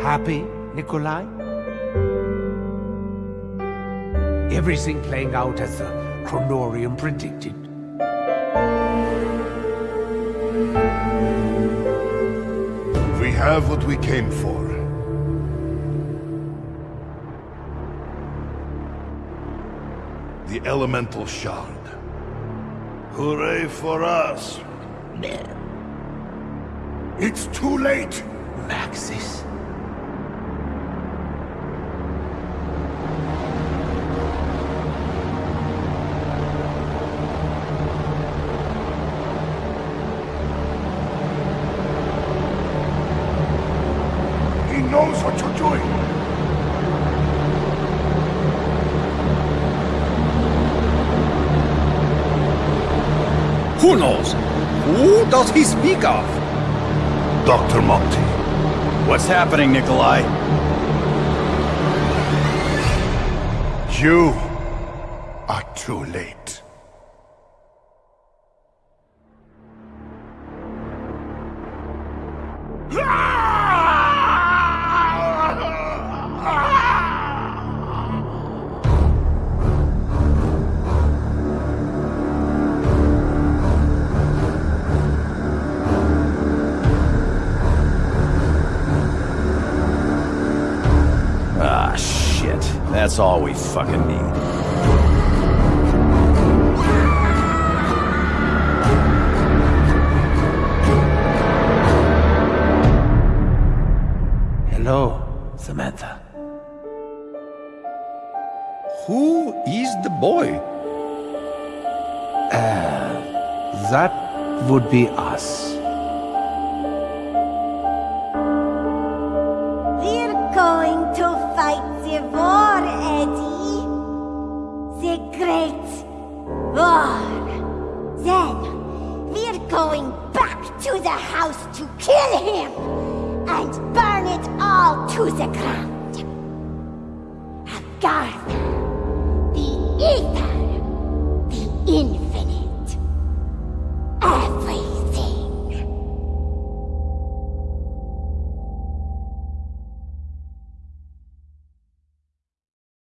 Happy, Nikolai? Everything playing out as the Kronorium predicted. We have what we came for. The Elemental Shard. Hooray for us! It's too late! Maxis. Knows what you're doing! Who knows? Who does he speak of? Dr. Monty. What's happening, Nikolai? You are too late. Ah, That's all we fucking need. Hello, Samantha. Who is the boy? Uh, that would be us. Going back to the house to kill him and burn it all to the ground.